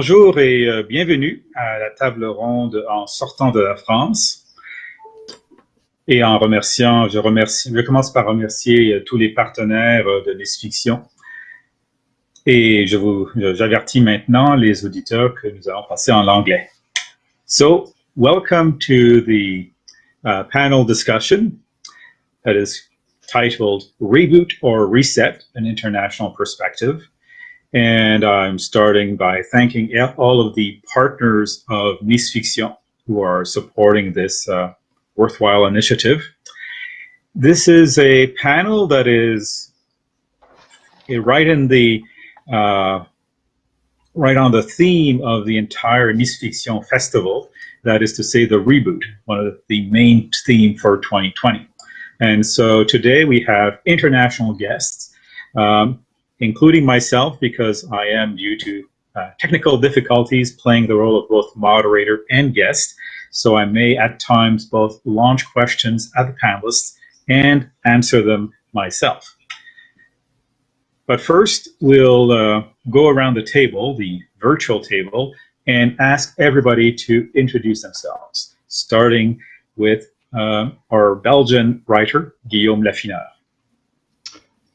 Bonjour et euh, bienvenue à la table ronde en sortant de la France. Et en remerciant, je commence par remercier euh, tous les partenaires euh, de Nice Fiction. Et je vous, j'avertis maintenant les auditeurs que nous allons passer en anglais. So, welcome to the uh, panel discussion that is titled Reboot or Reset, an International Perspective. And I'm starting by thanking all of the partners of Nice Fiction who are supporting this uh, worthwhile initiative. This is a panel that is right in the uh, right on the theme of the entire Nice Fiction Festival, that is to say the reboot, one of the main theme for 2020. And so today we have international guests. Um, including myself because I am due to uh, technical difficulties playing the role of both moderator and guest. So I may at times both launch questions at the panelists and answer them myself. But first, we'll uh, go around the table, the virtual table, and ask everybody to introduce themselves, starting with uh, our Belgian writer, Guillaume Lafineur.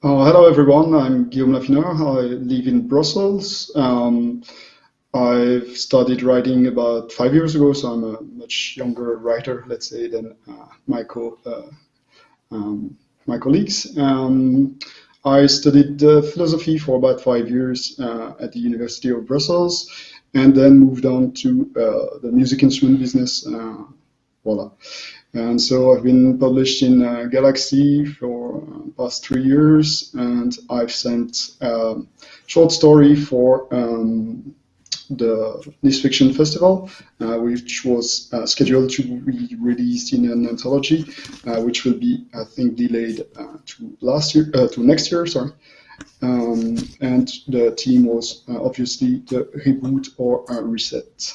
Uh, hello, everyone. I'm Guillaume Lafineur. I live in Brussels. Um, I've started writing about five years ago, so I'm a much younger writer, let's say, than uh, my, co uh, um, my colleagues. Um, I studied uh, philosophy for about five years uh, at the University of Brussels, and then moved on to uh, the music instrument business. voila. And so I've been published in uh, Galaxy for uh, past three years, and I've sent a um, short story for um, the Nice Fiction Festival, uh, which was uh, scheduled to be released in an anthology, uh, which will be, I think, delayed uh, to last year, to next year. Sorry. Um, and the theme was obviously the reboot or reset.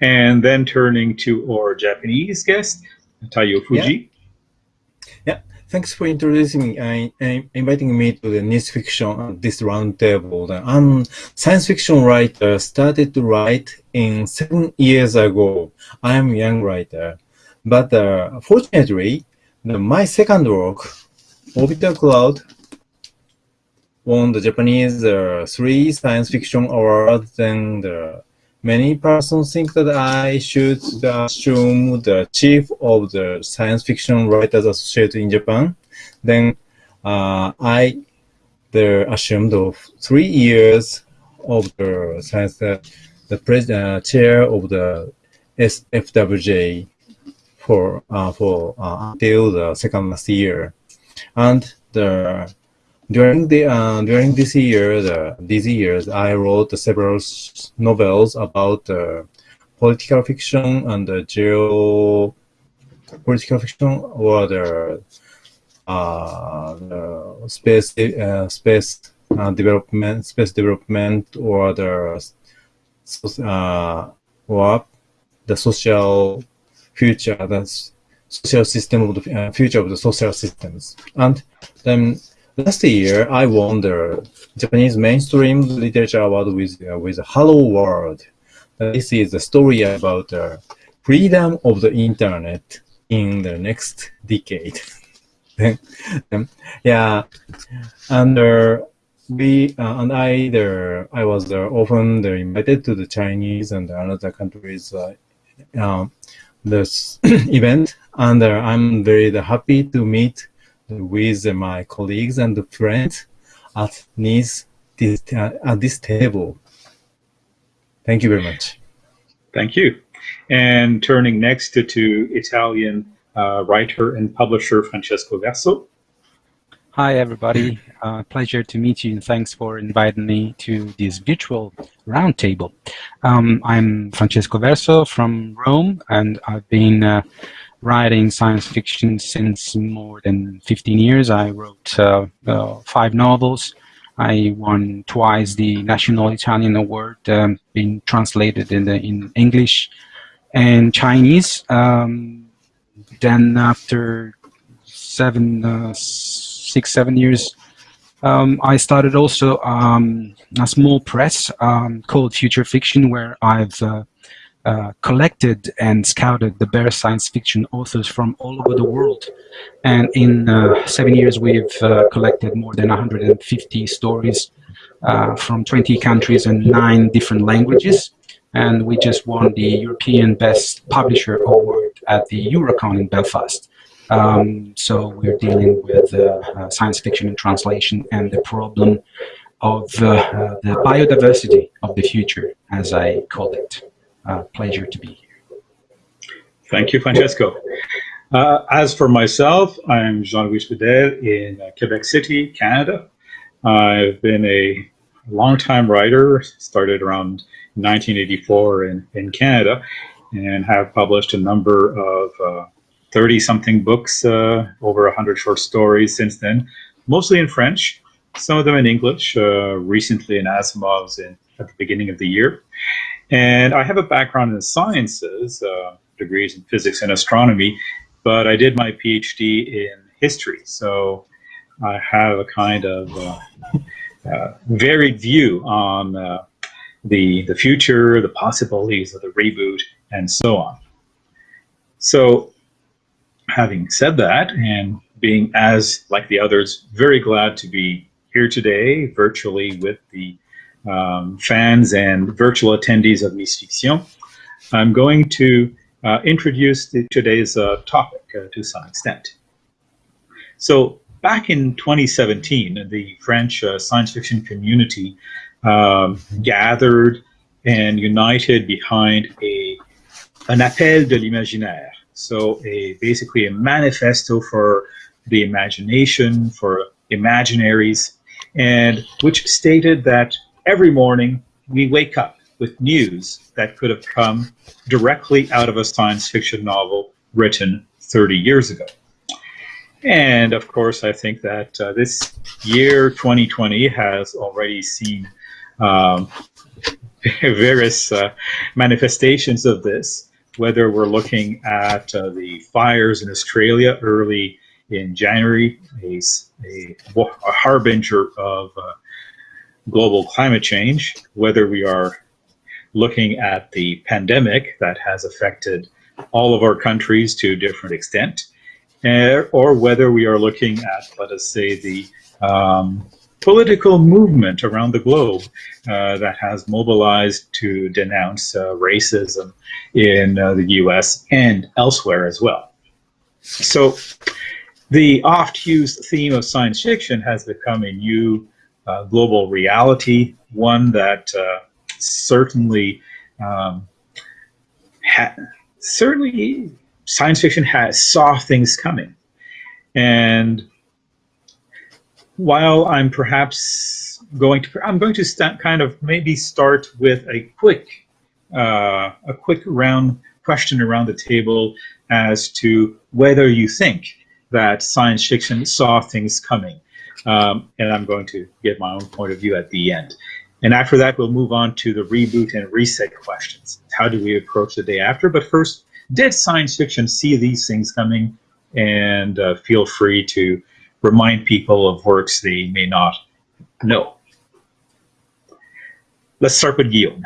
And then turning to our Japanese guest, Taiyo Fujii. Yeah. yeah. Thanks for introducing me, I, inviting me to the Nice Fiction, this roundtable. I'm science fiction writer, started to write in seven years ago. I am a young writer. But uh, fortunately, the, my second work, Orbital Cloud, won the Japanese uh, three science fiction awards and the Many persons think that I should assume the chief of the Science Fiction Writers Association in Japan. Then uh, I the assumed of three years of the science, uh, the president, uh, chair of the SFWJ for uh, for uh, until the second last year, and the during the uh, during this year, the, these years, I wrote several novels about uh, political fiction and the geo political fiction or the, uh, the space uh, space uh, development, space development, or the uh, or the social future, the social system of the future of the social systems, and then Last year, I won the Japanese mainstream literature award with uh, with Hello World. This is a story about the freedom of the internet in the next decade. yeah, and uh, we uh, and I there I was uh, often invited to the Chinese and other countries uh, um, this event, and uh, I'm very happy to meet with my colleagues and friends at this, this uh, at this table. Thank you very much. Thank you. And turning next to, to Italian uh, writer and publisher Francesco Verso. Hi, everybody. Uh, pleasure to meet you, and thanks for inviting me to this virtual roundtable. Um, I'm Francesco Verso from Rome, and I've been uh, writing science fiction since more than 15 years. I wrote uh, uh, five novels. I won twice the National Italian Award, um, being translated in, the, in English and Chinese. Um, then after seven, uh, six, seven years, Um, I started also um, a small press um, called Future Fiction, where I've uh, collected and scouted the best science fiction authors from all over the world. And in uh, seven years, we've uh, collected more than 150 stories uh, from 20 countries and nine different languages. And we just won the European Best Publisher Award at the Eurocon in Belfast. Um, so we're dealing with science fiction and translation and the problem of uh, the biodiversity of the future, as I call it. Pleasure to be here. Thank you, Francesco. Uh, as for myself, I'm Jean-Louis Trudel in uh, Quebec City, Canada. I've been a long-time writer, started around 1984 in, in Canada, and have published a number of 30-something uh, books, uh, over 100 short stories since then, mostly in French, some of them in English, uh, recently in Asimov's in, at the beginning of the year. And I have a background in the sciences, uh, degrees in physics and astronomy, but I did my PhD in history. So I have a kind of uh, uh, varied view on uh, the, the future, the possibilities of the reboot, and so on. So having said that, and being as, like the others, very glad to be here today virtually with the um, fans and virtual attendees of Nice Fiction. I'm going to uh, introduce the, today's uh, topic uh, to some extent. So back in 2017, the French uh, science fiction community um, gathered and united behind a an appel de l'imaginaire. So a basically a manifesto for the imagination, for imaginaries, and which stated that every morning we wake up with news that could have come directly out of a science fiction novel written 30 years ago. And of course, I think that uh, this year, 2020, has already seen um, various uh, manifestations of this, whether we're looking at uh, the fires in Australia early in January, a, a, a harbinger of uh, global climate change, whether we are looking at the pandemic that has affected all of our countries to a different extent, uh, or whether we are looking at, let us say, the um, political movement around the globe uh, that has mobilized to denounce uh, racism in uh, the US and elsewhere as well. So the oft used theme of science fiction has become a new global reality, one that uh, certainly um, certainly science fiction has saw things coming. And while I'm perhaps going to, I'm going to kind of maybe start with a quick, uh, a quick round question around the table as to whether you think that science fiction saw things coming. Um, and I'm going to give my own point of view at the end. And after that, we'll move on to the reboot and reset questions. How do we approach the day after? But first, did science fiction see these things coming? And uh, feel free to remind people of works they may not know. Let's start with Guillaume.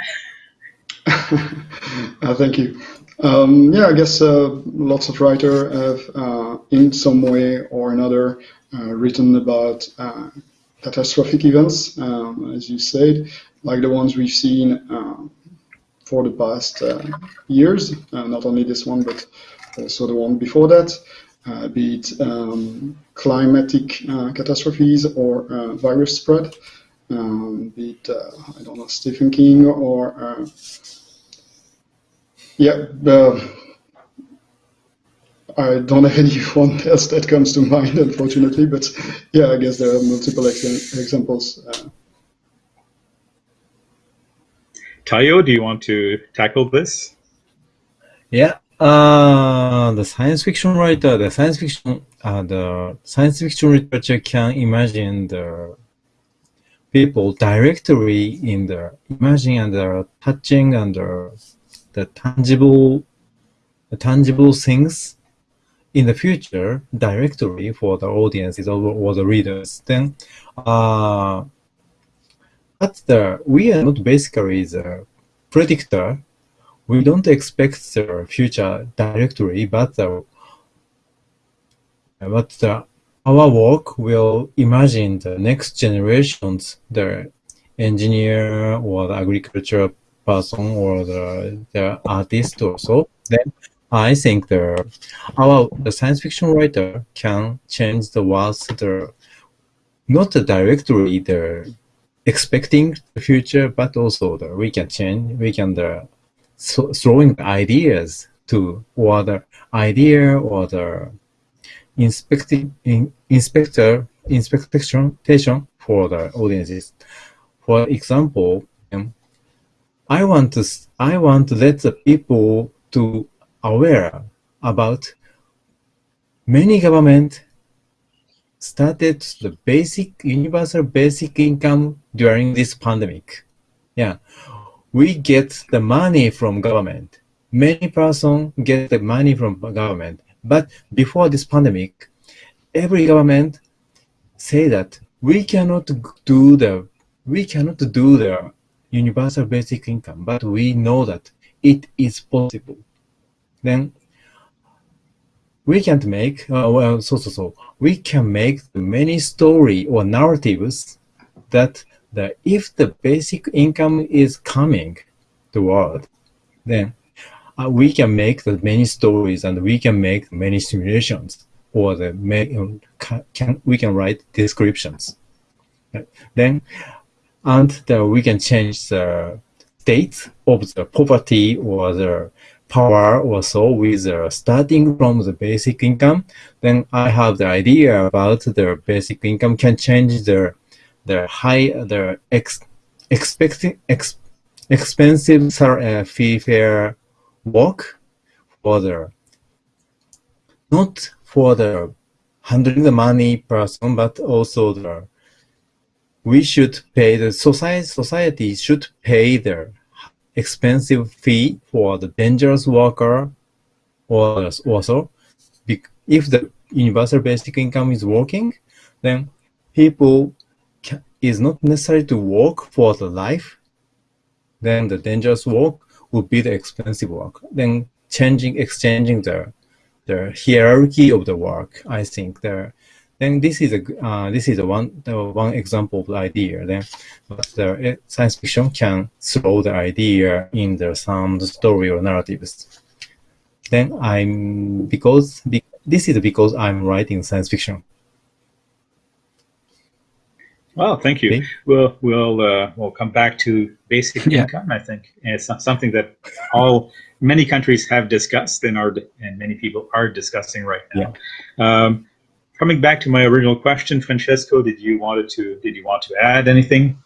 uh, thank you. Um, yeah, I guess uh, lots of writers have, uh, in some way or another, written about uh, catastrophic events, um, as you said, like the ones we've seen uh, for the past years, not only this one, but also the one before that, be it um, climatic catastrophes or virus spread, um, be it, I don't know, Stephen King or yeah, I don't have anyone else that comes to mind, unfortunately, but yeah, I guess there are multiple ex examples. Uh. Taiyo, do you want to tackle this? Yeah, uh, the science fiction writer, the science fiction, uh, the science fiction literature can imagine the people directly in the imaging and the touching and the, the tangible, the tangible things in the future directory for the audiences or, or the readers, then uh, but the we are not basically the predictor. We don't expect the future directory, but the but the, our work will imagine the next generations, the engineer or the agriculture person or the, the artist or so. Then I think the our the science fiction writer can change the words the not directly the expecting the future, but also the we can change we can the so, throwing ideas to or the idea or the inspecting in, inspector inspection for the audiences. For example, um, I want to I want to let the people to aware about many government started the basic universal basic income during this pandemic. Yeah, we get the money from government. Many person get the money from government, but before this pandemic, every government say that we cannot do the we cannot do the universal basic income, but we know that it is possible then we can make, uh, well, so, so, so, we can make many story or narratives that the, if the basic income is coming the world, then uh, we can make the many stories and we can make many simulations or the can, can we can write descriptions. Then and the, we can change the state of the poverty or the power or so with uh, starting from the basic income, then I have the idea about the basic income can change the the high the ex, expecting ex, expensive uh, fee fare work for the not for the handling the money person, but also the we should pay the society society should pay the expensive fee for the dangerous worker or also if the universal basic income is working, then people is not necessary to work for the life. Then the dangerous work would be the expensive work. Then changing, exchanging the the hierarchy of the work. I think there then this is a uh, this is a one uh, one example of the idea. Then, but the uh, science fiction can throw the idea in the some story or narratives. Then I'm because be, this is because I'm writing science fiction. Well, thank you. Okay. We'll we'll uh, we'll come back to basic yeah. income. I think and it's something that all many countries have discussed and are and many people are discussing right now. Yeah. Um, coming back to my original question, Francesco, did you wanted to did you want to add anything?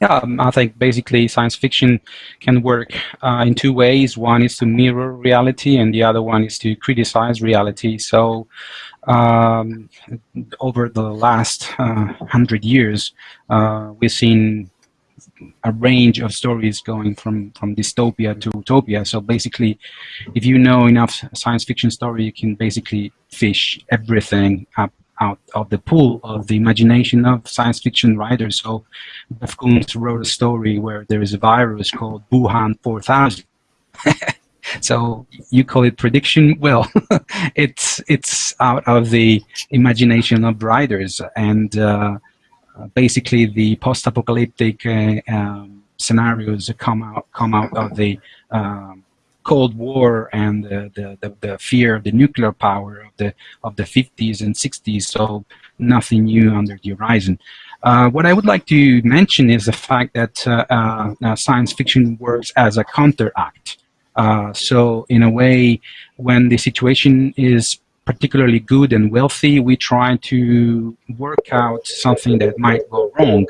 Yeah, um, I think basically science fiction can work uh, in two ways. One is to mirror reality, and the other one is to criticize reality. So, um, over the last uh, hundred years, uh, we've seen a range of stories going from from dystopia to utopia. So basically, if you know enough science fiction story, you can basically fish everything up out of the pool of the imagination of science fiction writers. So Jeff Koontz wrote a story where there is a virus called Wuhan 4000. so you call it prediction well it's it's out of the imagination of writers and uh, basically the post-apocalyptic uh, um, scenarios come out come out of the um, Cold War and the, the, the, fear of the nuclear power of the of the 50s and 60s. So nothing new under the horizon. Uh, what I would like to mention is the fact that uh, uh, science fiction works as a counteract. Uh, so in a way, when the situation is particularly good and wealthy, we try to work out something that might go wrong.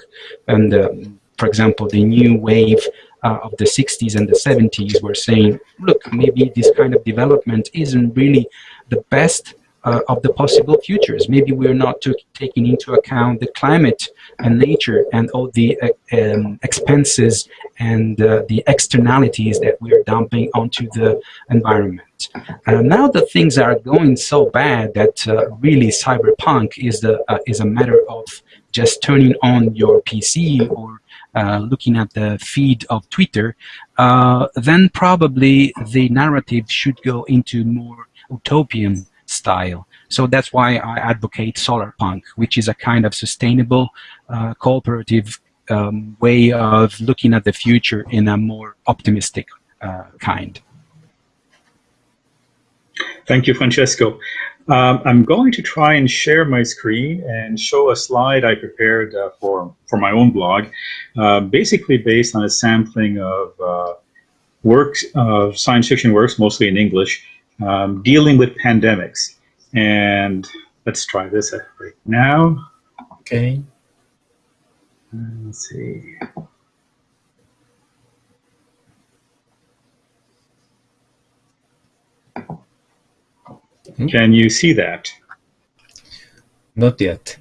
And um, for example, the new wave uh, of the 60s and the 70s were saying, look, maybe this kind of development isn't really the best uh, of the possible futures. Maybe we're not taking into account the climate and nature and all the uh, um, expenses and uh, the externalities that we are dumping onto the environment. Uh, now that things are going so bad that uh, really cyberpunk is, the, uh, is a matter of just turning on your PC or uh, looking at the feed of Twitter, uh, then probably the narrative should go into more utopian style. So that's why I advocate solarpunk, which is a kind of sustainable, uh, cooperative um, way of looking at the future in a more optimistic uh, kind. Thank you, Francesco. Um, I'm going to try and share my screen and show a slide I prepared uh, for, for my own blog, uh, basically based on a sampling of uh, works, of science fiction works, mostly in English, um, dealing with pandemics. And let's try this right now. Okay. Let's see. Hmm? Can you see that? Not yet.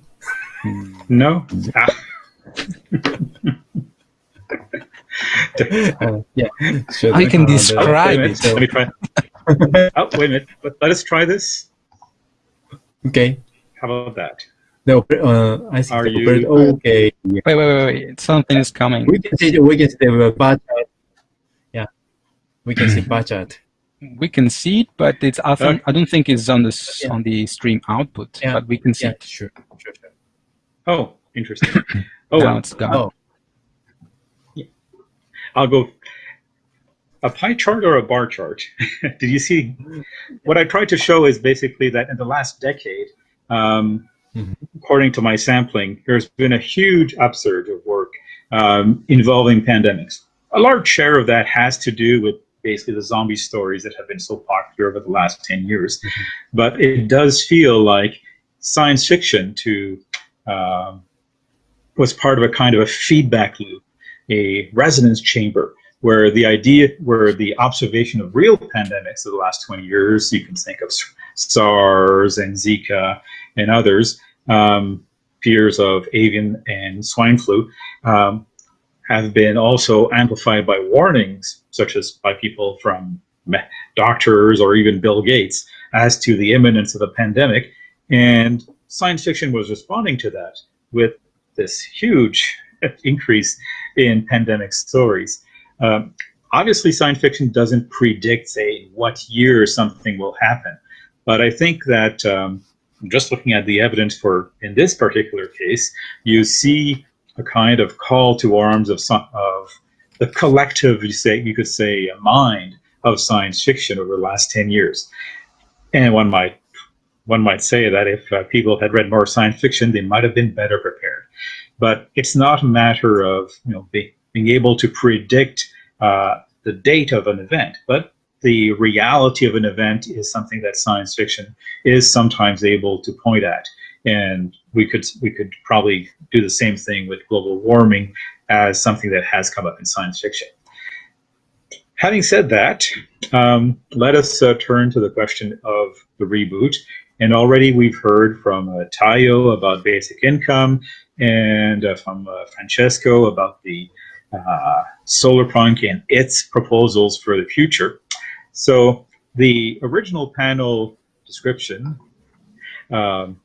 No? Ah. uh, yeah. I can describe it. Let me try. oh, wait a minute. Let, let us try this. Okay. How about that? No, uh, I see. Are you okay? Wait, wait, wait, wait. Something is coming. We can see. We can see the bar chart. Yeah, we can see bar chart we can see it, but it's often, I don't think it's on the yeah. on the stream output, yeah. but we can see yeah, it. Sure, sure, sure. Oh, interesting. Oh, now it's gone. Oh. Yeah. I'll go. A pie chart or a bar chart? Did you see? What I tried to show is basically that in the last decade, um, mm -hmm. according to my sampling, there's been a huge upsurge of work um, involving pandemics. A large share of that has to do with basically the zombie stories that have been so popular over the last 10 years. Mm-hmm. But it does feel like science fiction to um, was part of a kind of a feedback loop, a resonance chamber, where the idea, where the observation of real pandemics of the last 20 years, you can think of SARS and Zika and others, um, fears of avian and swine flu, um, have been also amplified by warnings, such as by people from doctors or even Bill Gates, as to the imminence of a pandemic. And science fiction was responding to that with this huge increase in pandemic stories. Um, obviously, science fiction doesn't predict, say, what year something will happen. But I think that um, just looking at the evidence for, in this particular case, you see a kind of call to arms of some, of the collective, you say you could say, mind of science fiction over the last ten years. And one might one might say that if uh, people had read more science fiction, they might have been better prepared. But it's not a matter of you know be, being able to predict uh, the date of an event, but the reality of an event is something that science fiction is sometimes able to point at and we could we could probably do the same thing with global warming as something that has come up in science fiction. Having said that, um, let us uh, turn to the question of the reboot. And already we've heard from uh, Taiyo about basic income and uh, from uh, Francesco about the uh, solarpunk and its proposals for the future. So the original panel description um,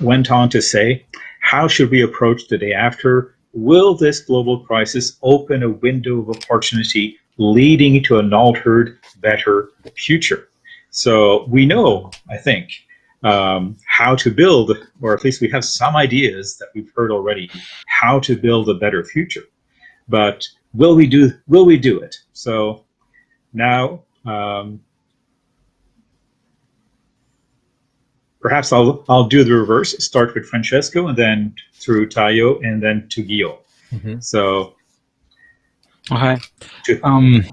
went on to say, how should we approach the day after? Will this global crisis open a window of opportunity leading to an altered, better future? So we know, I think, um, how to build, or at least we have some ideas that we've heard already, how to build a better future. But will we do, will we do it? So now um, perhaps I'll I'll do the reverse. Start with Francesco, and then through Taiyo, and then to Guillaume. Mm -hmm. So. Okay. Um.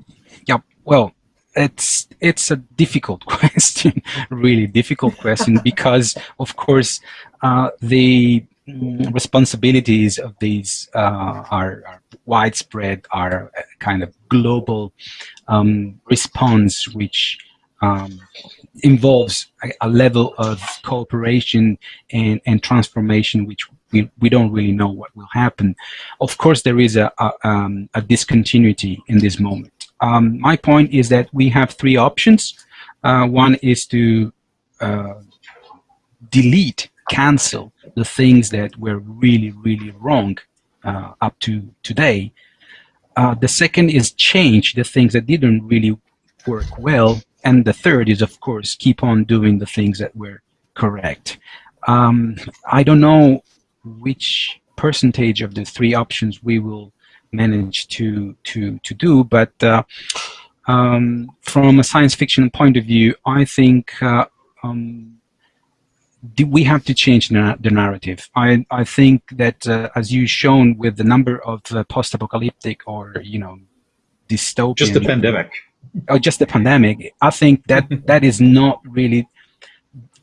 Yeah. Well, it's it's a difficult question, really difficult question, because of course uh, the responsibilities of these uh, are, are, widespread, are kind of global um, response, which um, involves a, a, level of cooperation and, and transformation which we, we don't really know what will happen. Of course, there is a, a, um, a discontinuity in this moment. Um, my point is that we have three options. Uh, one is to uh, delete, cancel the things that were really, really wrong uh, up to today. Uh, the second is change the things that didn't really work well. And the third is, of course, keep on doing the things that were correct. Um, I don't know which percentage of the three options we will manage to to to do, but uh, um, from a science fiction point of view, I think uh, um, we have to change the narrative. I, I think that uh, as you've shown with the number of uh, post-apocalyptic or, you know, dystopian... Just the pandemic. Or just the pandemic. I think that that is not really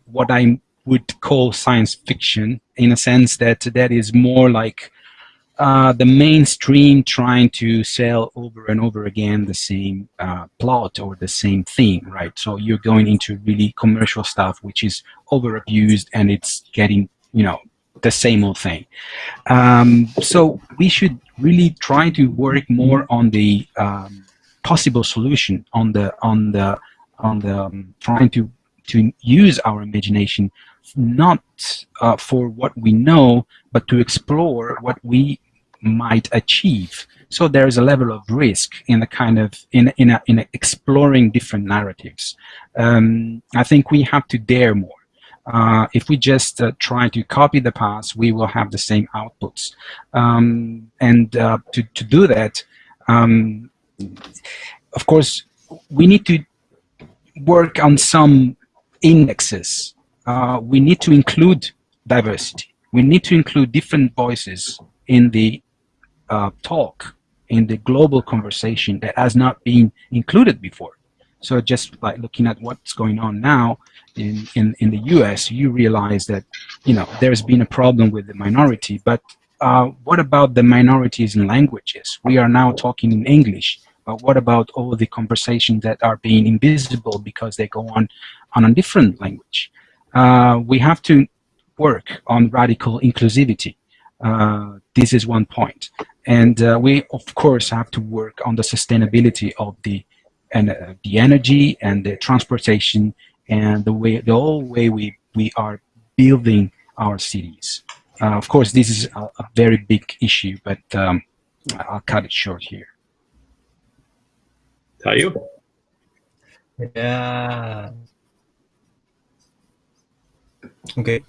what I would call science fiction in a sense that that is more like uh, the mainstream trying to sell over and over again the same uh, plot or the same theme, right? So you're going into really commercial stuff, which is over abused and it's getting, you know, the same old thing. Um, so we should really try to work more on the um, possible solution, on the on the on the um, trying to to use our imagination not uh, for what we know, but to explore what we might achieve. So there is a level of risk in a kind of in in a, in a exploring different narratives. Um, I think we have to dare more. Uh, if we just uh, try to copy the past, we will have the same outputs. Um, and uh, to to do that, um, of course, we need to work on some indexes. Uh, we need to include diversity. We need to include different voices in the uh, talk in the global conversation that has not been included before. So just like looking at what's going on now in, in, in the US, you realize that, you know, there's been a problem with the minority, but uh, what about the minorities in languages? We are now talking in English, but what about all the conversations that are being invisible because they go on on a different language? Uh, we have to work on radical inclusivity. Uh, this is one point. And uh, we, of course, have to work on the sustainability of the and uh, the energy and the transportation and the way the whole way we we are building our cities. Uh, of course, this is a, a very big issue, but um, I'll cut it short here. Taiyo? Yeah. Okay.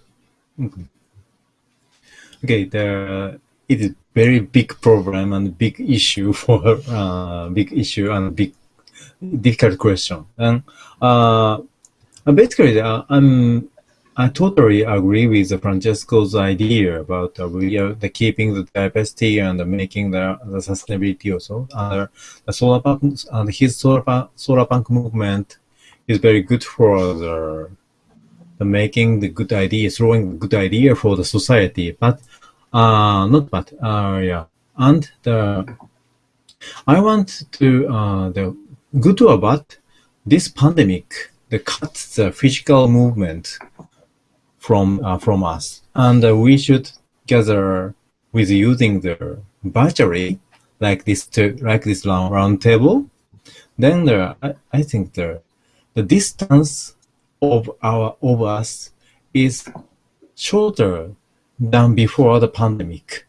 Okay. The it is a very big problem and big issue for uh, big issue and big difficult question. And uh, basically, uh, I'm I totally agree with Francesco's idea about uh, we are the keeping the diversity and making the, the sustainability also. Uh, the solar punk and his solar solar punk movement is very good for the making the good idea, throwing good idea for the society. But uh, not bad. Uh, yeah. And the, I want to, uh, the good or bad, this pandemic, the cuts the physical movement from, uh, from us. And uh, we should gather with using the battery like this, to, like this round, round table. Then the, I, I think the, the distance of our, of us is shorter than before the pandemic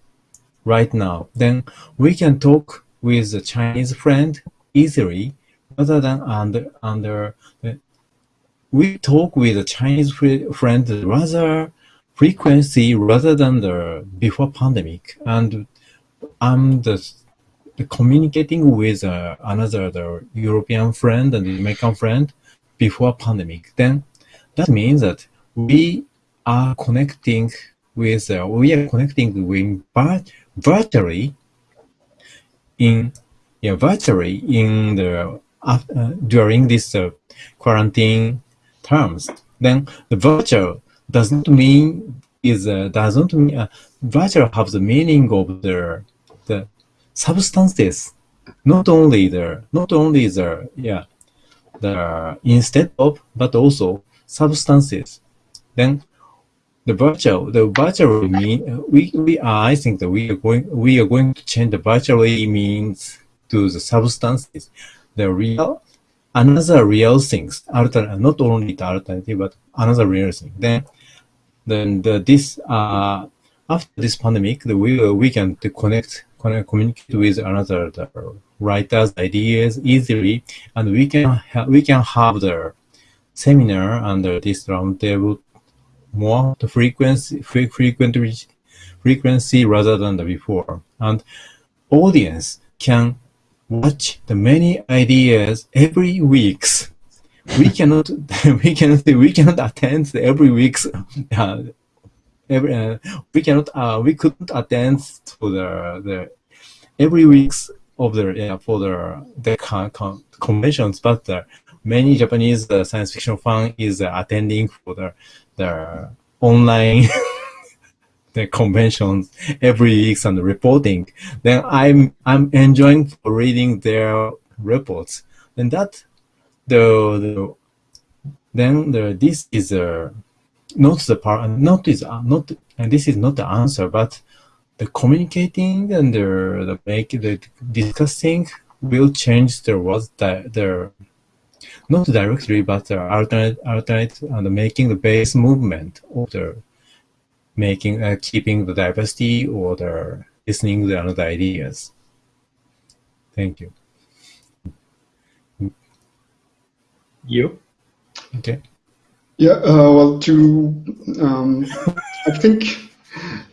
right now, then we can talk with a Chinese friend easily rather than under, under we talk with a Chinese friend rather frequency rather than the before pandemic. And I'm the, the communicating with uh, another the European friend and American friend before pandemic. Then that means that we are connecting with uh, we are connecting with but virtually in yeah virtually in the uh, during this uh, quarantine terms. Then the virtual doesn't mean is uh, doesn't mean uh, virtual have the meaning of the the substances, not only the not only the yeah the instead of, but also substances. Then the virtual, the virtual mean we we are I think that we are going we are going to change the virtually means to the substances, the real another real things, not only the alternative but another real thing. Then then the, this uh after this pandemic, the, we we can connect communicate with another the writers ideas easily, and we can we can have the seminar under this roundtable more the frequency frequently frequency rather than the before. And audience can watch the many ideas every weeks. We cannot we cannot we cannot attend every week's uh, every uh, we cannot uh, we couldn't attend to the the every weeks of the yeah, for the the con con conventions but the many Japanese uh, science fiction fan is uh, attending for the the online the conventions every week and reporting. Then I'm I'm enjoying reading their reports. And that the, the then the this is a uh, not the part not is uh, not and this is not the answer, but the communicating and the, the make the discussing will change the was the, the not directly, but the alternate, alternate and making the base movement of the making, uh, keeping the diversity or the listening to other ideas. Thank you. You? Okay. Yeah, uh, well, to, um, I think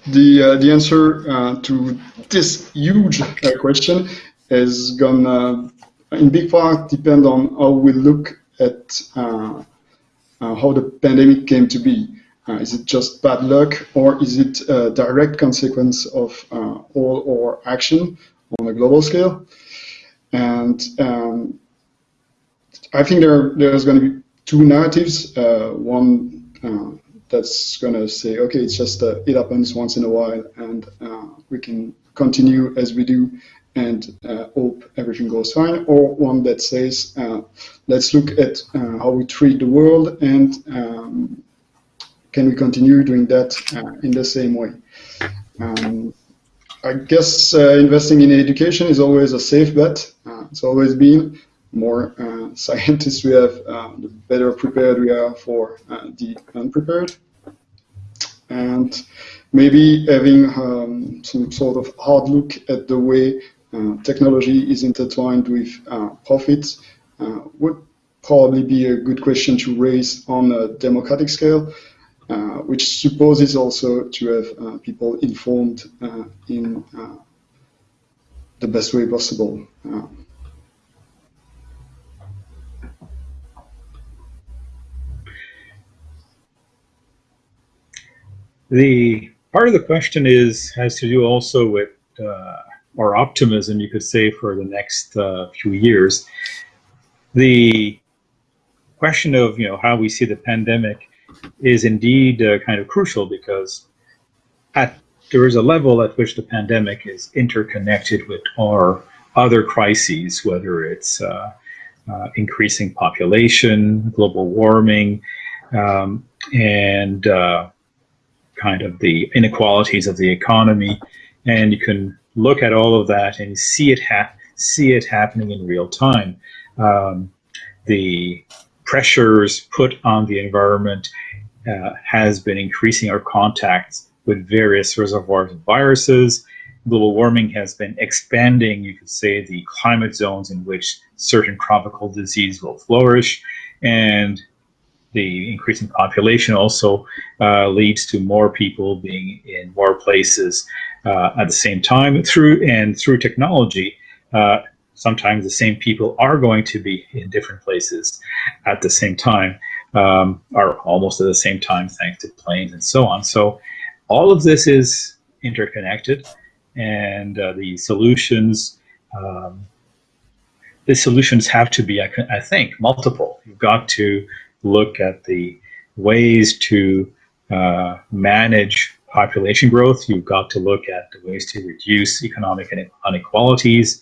the, uh, the answer uh, to this huge uh, question is gonna in big part depend on how we look at uh, uh, how the pandemic came to be. Is it just bad luck or is it a direct consequence of all our action on a global scale? And um, I think there there's going to be two narratives. Uh, one uh, that's going to say, okay, it's just it happens once in a while and we can continue as we do and uh, hope everything goes fine, or one that says, uh, let's look at uh, how we treat the world and um, can we continue doing that uh, in the same way. Um, I guess uh, investing in education is always a safe bet. Uh, it's always been. More scientists we have, the better prepared we are for the unprepared. And maybe having um, some sort of hard look at the way uh, technology is intertwined with uh, profits uh, would probably be a good question to raise on a democratic scale, uh, which supposes also to have uh, people informed uh, in the best way possible. The part of the question is has to do also with our optimism, you could say, for the next uh, few years. The question of you know how we see the pandemic is indeed uh, kind of crucial because at there is a level at which the pandemic is interconnected with our other crises, whether it's uh, uh, increasing population, global warming, um, and uh, kind of the inequalities of the economy. And you can look at all of that and see it see it happening in real time. Um, the pressures put on the environment uh, has been increasing our contacts with various reservoirs of viruses. Global warming has been expanding, you could say, the climate zones in which certain tropical disease will flourish. And the increasing population also uh, leads to more people being in more places uh, at the same time through and through technology uh, sometimes the same people are going to be in different places at the same time um, or almost at the same time thanks to planes and so on. So all of this is interconnected and uh, the solutions um, the solutions have to be I, I think multiple. You've got to look at the ways to uh, manage population growth. You've got to look at the ways to reduce economic inequalities.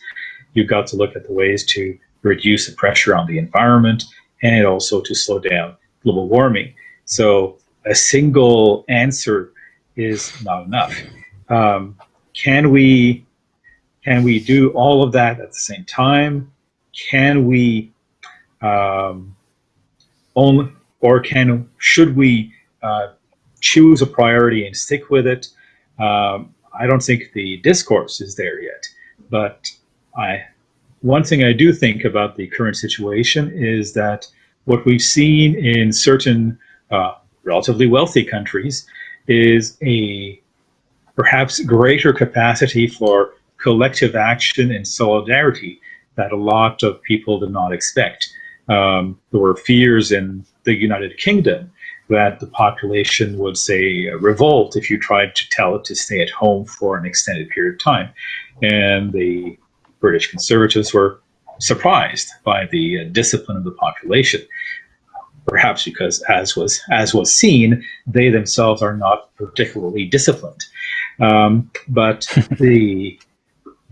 You've got to look at the ways to reduce the pressure on the environment and also to slow down global warming. So a single answer is not enough. Um, can we can we do all of that at the same time? Can we um, or can should we uh, choose a priority and stick with it? Um, I don't think the discourse is there yet, but I one thing I do think about the current situation is that what we've seen in certain uh, relatively wealthy countries is a perhaps greater capacity for collective action and solidarity that a lot of people did not expect. Um, there were fears in the United Kingdom that the population would say revolt if you tried to tell it to stay at home for an extended period of time. And the British conservatives were surprised by the uh, discipline of the population perhaps because as was as was seen, they themselves are not particularly disciplined. Um, but the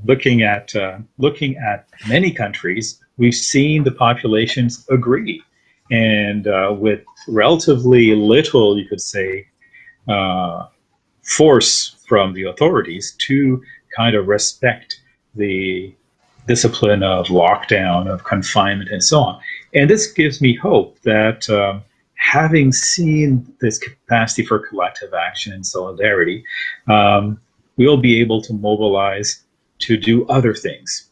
looking at uh, looking at many countries, we've seen the populations agree, and uh, with relatively little, you could say, uh, force from the authorities to kind of respect the discipline of lockdown, of confinement, and so on. And this gives me hope that um, having seen this capacity for collective action and solidarity, um, we'll be able to mobilize to do other things.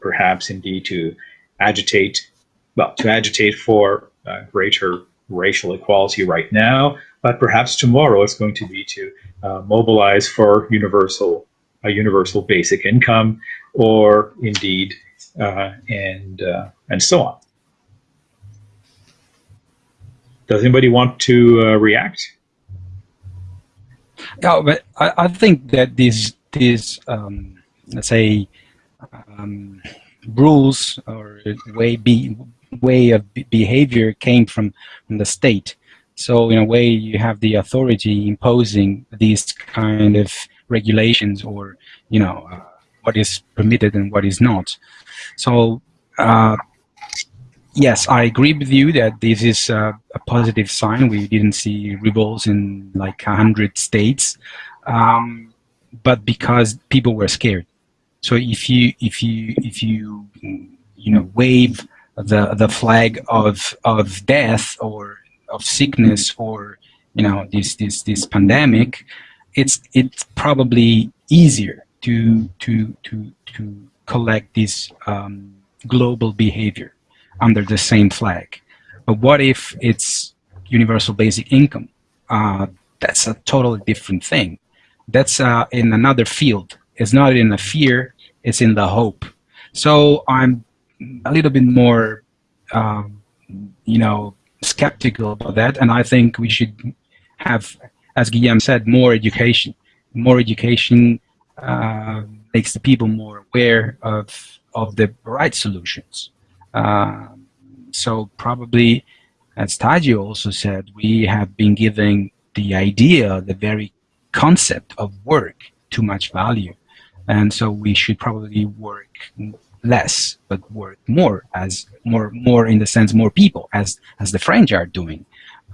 Perhaps indeed to agitate, well, to agitate for uh, greater racial equality right now, but perhaps tomorrow it's going to be to uh, mobilize for universal a universal basic income, or indeed uh, and uh, and so on. Does anybody want to uh, react? Yeah, but I, I think that these these um, let's say um, rules or way be way of behavior came from from the state. So in a way, you have the authority imposing these kind of regulations, or you know, uh, what is permitted and what is not. So uh, yes, I agree with you that this is a, positive sign. We didn't see revolts in like a hundred states, um, but because people were scared. So if you if you if you you know wave the the flag of of death or of sickness or you know this this this pandemic, it's it's probably easier to to to to collect this um, global behavior under the same flag. But what if it's universal basic income? Uh, that's a totally different thing. That's uh, in another field. It's not in a fear, it's in the hope. So I'm a little bit more, um, you know, skeptical about that. And I think we should have, as Guillaume said, more education. More education uh, makes the people more aware of, of the right solutions. Um, so probably, as Taji also said, we have been giving the idea, the very concept of work too much value. And so we should probably work less, but work more as more, more in the sense more people as, as the French are doing.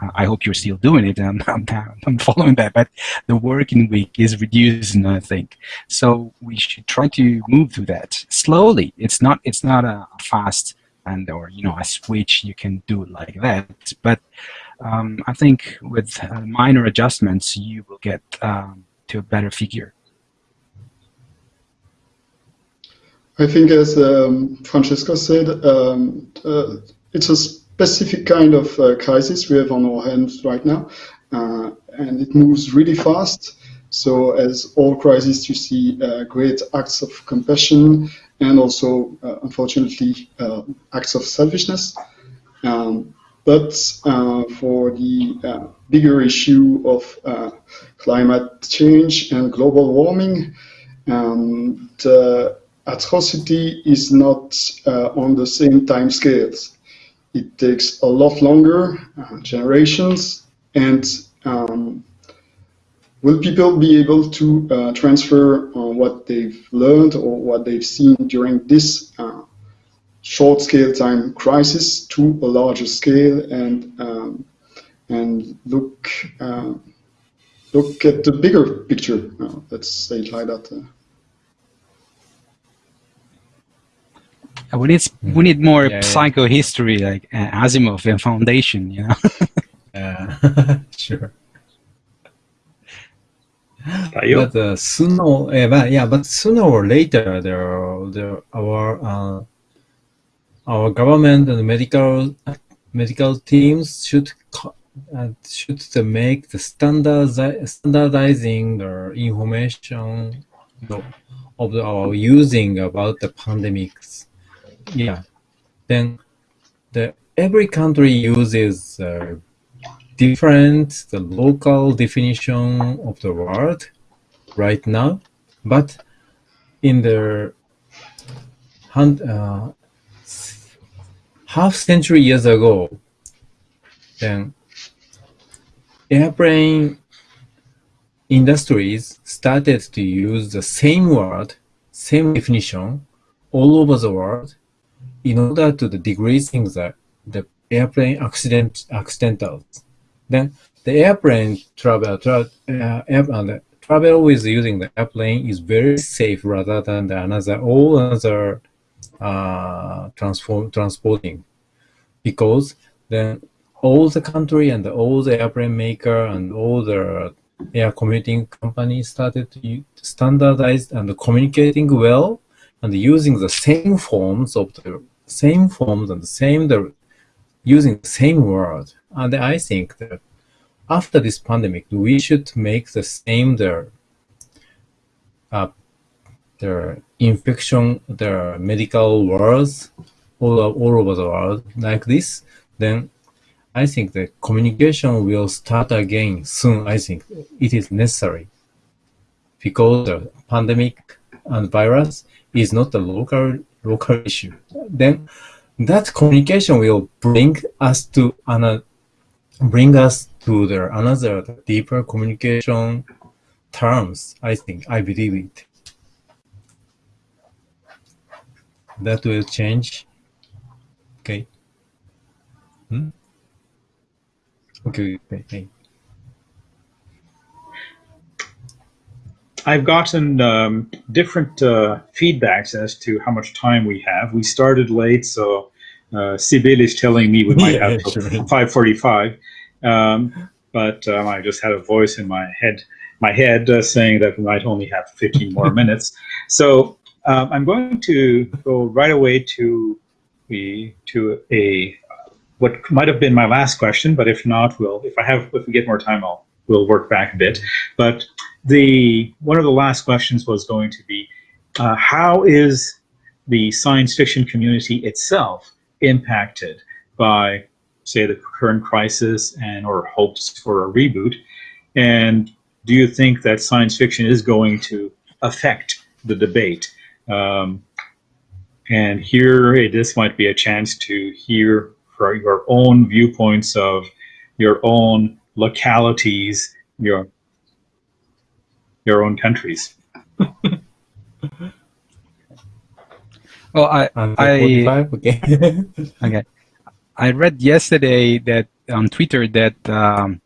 Uh, I hope you're still doing it. I'm, I'm, I'm, following that, but the working week is reducing, I think. So we should try to move through that slowly. It's not, it's not a fast and or you know a switch you can do it like that but um, I think with uh, minor adjustments you will get um, to a better figure I think as um, Francesco said um, uh, it's a specific kind of uh, crisis we have on our hands right now uh, and it moves really fast so as all crises, you see uh, great acts of compassion and also, uh, unfortunately, uh, acts of selfishness. Um, but for the bigger issue of climate change and global warming, um, the atrocity is not on the same time scales. It takes a lot longer, generations, and um, will people be able to uh, transfer uh, what they've learned or what they've seen during this uh, short scale time crisis to a larger scale and um, and look uh, look at the bigger picture. Uh, let's say it like that. We need we need more yeah, psychohistory yeah. like uh, Asimov and Foundation, you know. yeah, sure. But uh, sooner, uh, but yeah, but sooner or later, there, there, our uh, our government and medical medical teams should uh, should make the standardi standardizing the information of our using about the pandemics. Yeah, then the every country uses uh, different the local definition of the word right now, but in the uh, half century years ago, then airplane industries started to use the same word, same definition all over the world in order to the decreasing the, the airplane accident accidentals. Then the airplane travel, tra uh, air, travel with using the airplane is very safe rather than the another all other uh, transform, transporting because then all the country and all the airplane maker and all the air commuting companies started to standardize and communicating well and using the same forms of the same forms and the same the using the same word and I think that after this pandemic, we should make the same the uh, the infection, the medical words all, all over the world like this, then I think the communication will start again soon. I think it is necessary because the pandemic and virus is not a local local issue. Then that communication will bring us to another bring us to the another deeper communication terms. I think I believe it. That will change. Okay. Hmm? Okay. Okay. I've gotten um, different uh, feedbacks as to how much time we have. We started late, so uh, Sibyl is telling me we might yeah, have sure. 5:45. Um, but um, I just had a voice in my head, my head uh, saying that we might only have 15 more minutes. So um, I'm going to go right away to the to a what might have been my last question, but if not, we'll if I have if we get more time, I'll we'll work back a bit. But the one of the last questions was going to be uh, how is the science fiction community itself impacted by say, the current crisis and or hopes for a reboot? And do you think that science fiction is going to affect the debate? Um, and here, this might be a chance to hear for your own viewpoints of your own localities, your your own countries. well, I, I okay. okay. I read yesterday that on Twitter that um,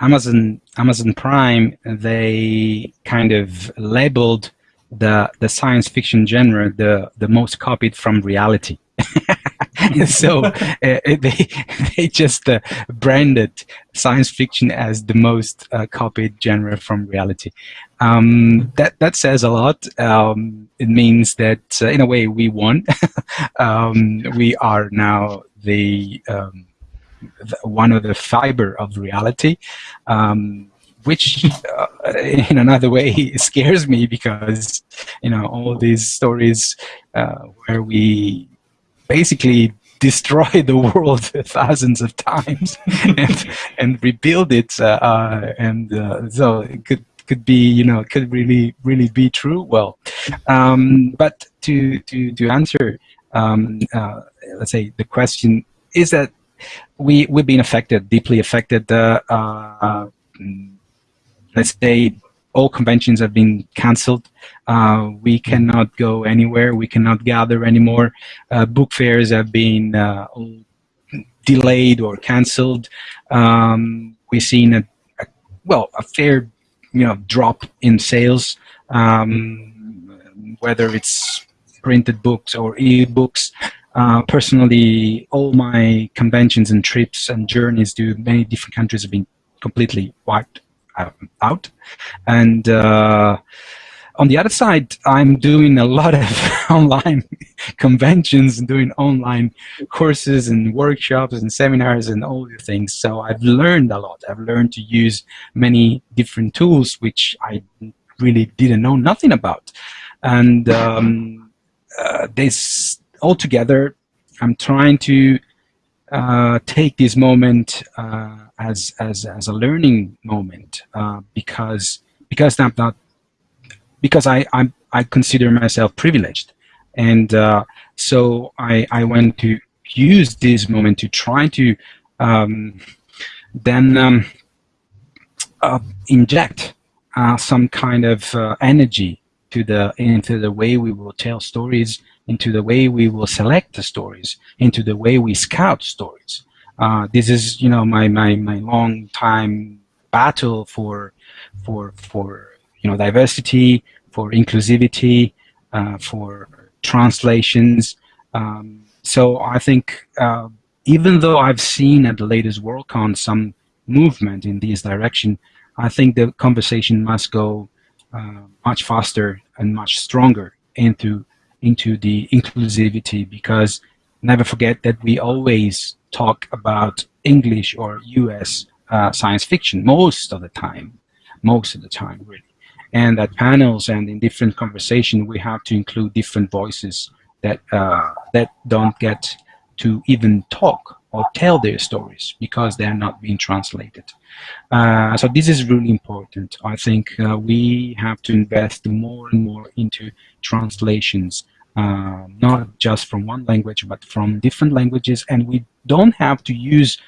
Amazon Amazon Prime they kind of labeled the the science fiction genre the the most copied from reality. so uh, they they just uh, branded science fiction as the most uh, copied genre from reality. Um, that that says a lot. Um, it means that uh, in a way we won. um, we are now the, um, the, one of the fiber of reality. Um, which uh, in another way scares me because you know all these stories uh, where we basically destroy the world thousands of times and, and rebuild it uh, uh, and uh, so it could could be you know could really really be true. Well um, but to to to answer um, uh, let's say the question is that we we've been affected deeply affected uh, uh, let's say all conventions have been cancelled. Uh, we cannot go anywhere. We cannot gather anymore. Uh, book fairs have been uh, delayed or cancelled. Um, we've seen a, a, well a fair you know drop in sales, um, whether it's printed books or e-books. Uh, personally, all my conventions and trips and journeys to many different countries have been completely wiped out. And uh, on the other side, I'm doing a lot of online conventions and doing online courses and workshops and seminars and all the things. So I've learned a lot. I've learned to use many different tools, which I really didn't know nothing about. And um, uh, this I'm trying to uh, take this moment uh, as, as, as a learning moment uh, because because I'm not because I I'm, I consider myself privileged, and uh, so I I went to use this moment to try to um, then um, uh, inject some kind of energy to the into the way we will tell stories, into the way we will select the stories, into the way we scout stories. Uh, this is you know my my my long time battle for for for you know diversity, for inclusivity, uh, for translations. Um, so I think uh, even though I've seen at the latest Worldcon some movement in this direction, I think the conversation must go uh, much faster and much stronger into into the inclusivity because never forget that we always talk about English or US uh, science fiction most of the time, most of the time really. And at panels and in different conversation, we have to include different voices that uh, that don't get to even talk or tell their stories because they are not being translated. Uh, so this is really important. I think uh, we have to invest more and more into translations uh, not just from one language, but from different languages. And we don't have to use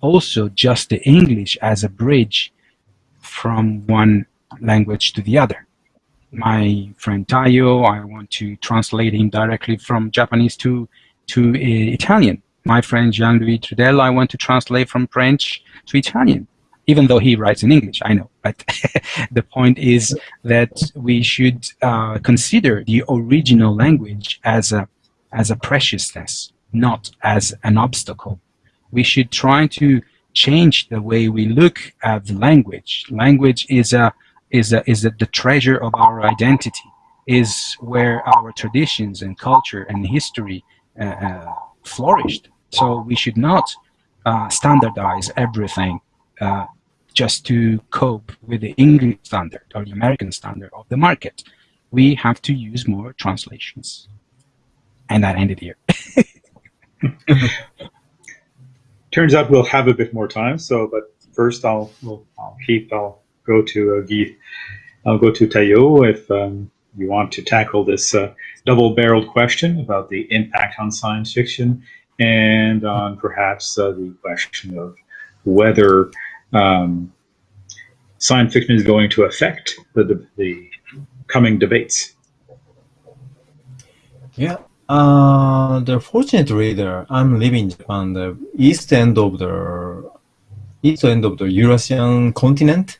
also just the English as a bridge from one language to the other. My friend Taiyo, I want to translate him directly from Japanese to, to uh, Italian. My friend Jean-Louis Trudel, I want to translate from French to Italian even though he writes in English, I know. But the point is that we should uh, consider the original language as a, as a preciousness, not as an obstacle. We should try to change the way we look at the language. Language is, a, is, a, is a, the treasure of our identity, is where our traditions and culture and history uh, uh, flourished. So we should not uh, standardize everything uh, just to cope with the English standard or the American standard of the market. We have to use more translations. And that ended here. Turns out we'll have a bit more time. So, but first I'll, we'll, I'll keep, I'll go to uh, Guy. I'll go to Taiyo if um, you want to tackle this uh, double-barreled question about the impact on science fiction and on perhaps uh, the question of whether um, science fiction is going to affect the, the coming debates. Yeah, uh, the fortunate reader, I'm living in Japan, the east end of the east end of the Eurasian continent.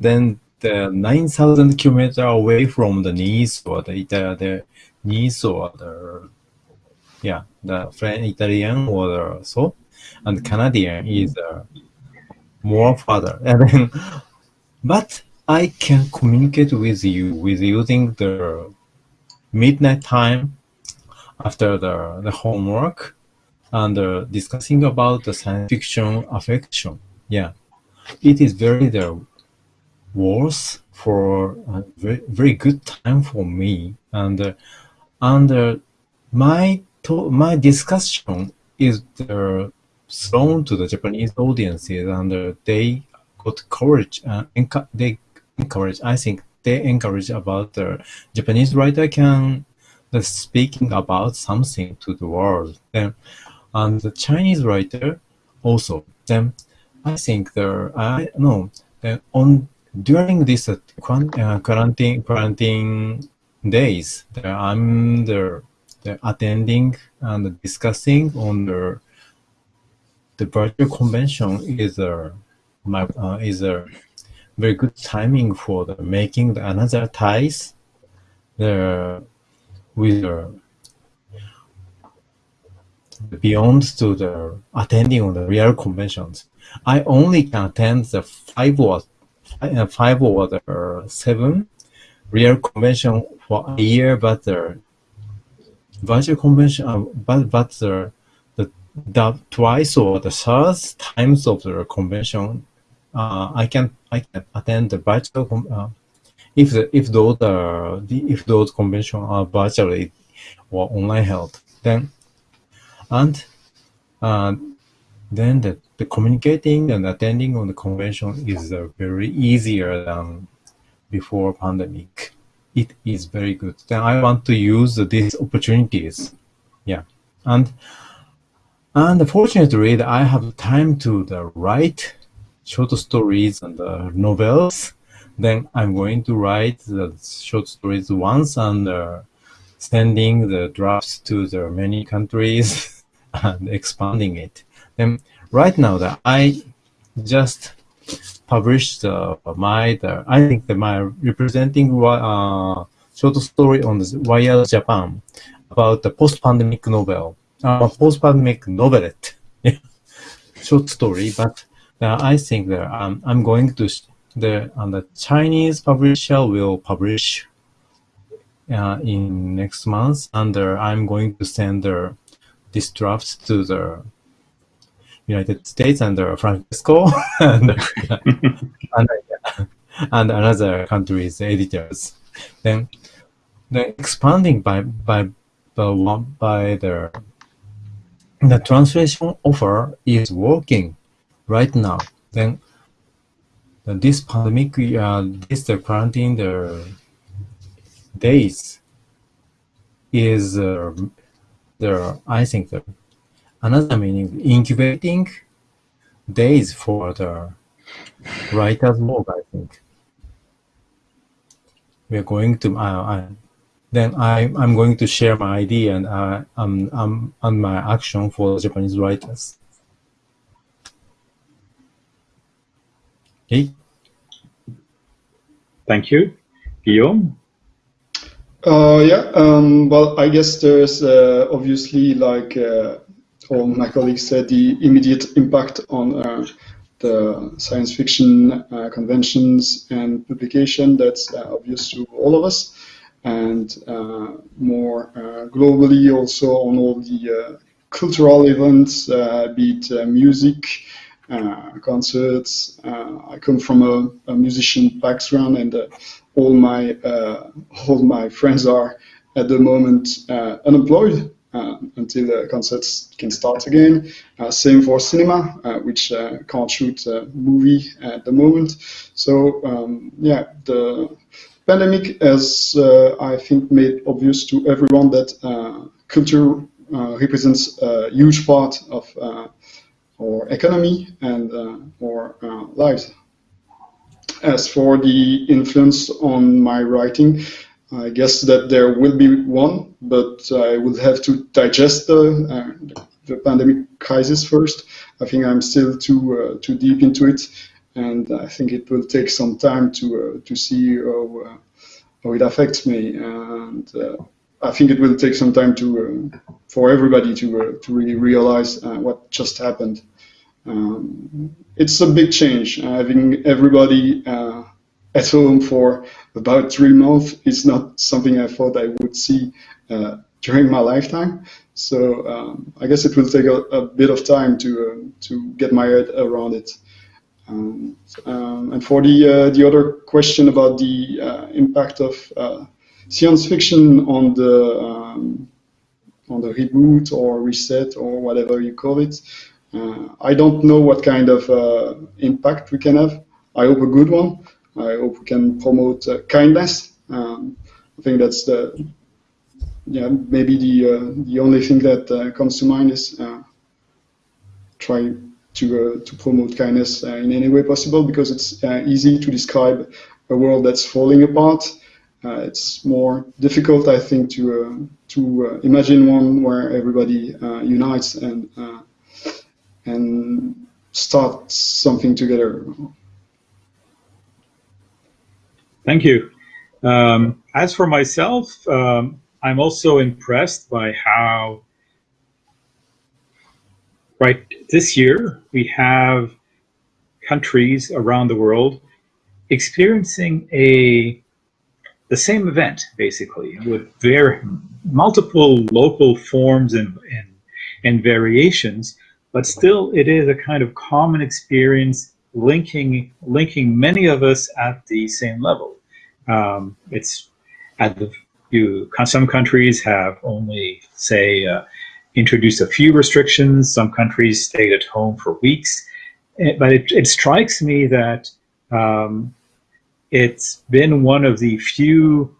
Then the 9,000 kilometers away from the Nice or the, the, the Nice or the yeah the French Italian or so and Canadian is uh, more further. And then, but I can communicate with you with using the midnight time after the, the homework and uh, discussing about the science fiction affection. Yeah, it is very the worth for a very, very good time for me. And uh, and uh, my my discussion is thrown to the Japanese audiences and uh, they got courage, uh, they encourage, I think they encourage about the Japanese writer can speaking about something to the world. Then, and the Chinese writer also. Then, I think the I know then on during this uh, quarantine quarantine days, I'm the attending and discussing on the the virtual convention is a my uh, is a very good timing for the making the another ties the with the beyond to the attending on the real conventions. I only can attend the five or uh, five or the seven real convention for a year, but the virtual convention, uh, but but the, the the twice or the third times of the convention, uh, I can I can attend the virtual. Uh, if the if those are if those conventions are virtually or online held, then and uh, then the, the communicating and attending on the convention is uh, very easier than before pandemic. It is very good. Then I want to use these opportunities. Yeah. And and fortunately, I have time to write short stories and uh, novels. Then I'm going to write the short stories once and uh, sending the drafts to the many countries and expanding it. Then right now that I just published uh, my the, I think that my representing uh, short story on the Wired Japan about the post-pandemic novel, uh, post-pandemic novelette, short story. But uh, I think that um, I'm going to the and the Chinese publisher will publish uh, in next month, and uh, I'm going to send this draft to the United States under Francesco and, and, and another countries editors. Then, then expanding by by by, by the the translation offer is working right now. Then this pandemic, uh, this the quarantine the days is uh, the I think the another meaning incubating days for the writer's blog, I think. We are going to, uh, I, then I, I'm going to share my idea and, uh, um, um, and my action for Japanese writers. Okay. Thank you. Guillaume? Uh, yeah, um, well, I guess there's uh, obviously like uh, all my colleagues said, the immediate impact on uh, the science fiction uh, conventions and publication that's uh, obvious to all of us, and uh, more uh, globally also on all the cultural events, be it music, concerts. I come from a, a musician background, and all my all my friends are at the moment unemployed uh, Um, until the concerts can start again. Uh, same for cinema, uh, which uh, can't shoot a movie at the moment. So um, yeah, the pandemic has, uh, I think, made obvious to everyone that uh, culture represents a huge part of our economy and our lives. As for the influence on my writing, I guess that there will be one, but I will have to digest the, uh, the pandemic crisis first. I think I'm still too uh, too deep into it, and I think it will take some time to uh, to see how, uh, how it affects me. And uh, I think it will take some time to for everybody to to really realize what just happened. Um, it's a big change. Having everybody at home for about three months is not something I thought I would see uh, during my lifetime. So um, I guess it will take a, a bit of time to uh, to get my head around it. Um, um, and for the uh, the other question about the uh, impact of uh, science fiction on the um, on the reboot or reset or whatever you call it, uh, I don't know what kind of impact we can have. I hope a good one. I hope we can promote uh, kindness. Um, I think that's the yeah maybe the uh, the only thing that uh, comes to mind is uh, try to uh, to promote kindness uh, in any way possible because it's easy to describe a world that's falling apart. it's more difficult, I think, to to imagine one where everybody unites and and start something together. Thank you. Um, as for myself, um, I'm also impressed by how, right, this year we have countries around the world experiencing a the same event basically with very multiple local forms and, and and variations but still it is a kind of common experience linking linking many of us at the same level. Um, it's at the you some countries have only say uh, introduced a few restrictions. Some countries stayed at home for weeks, eh, but it, it, strikes me that um, it's been one of the few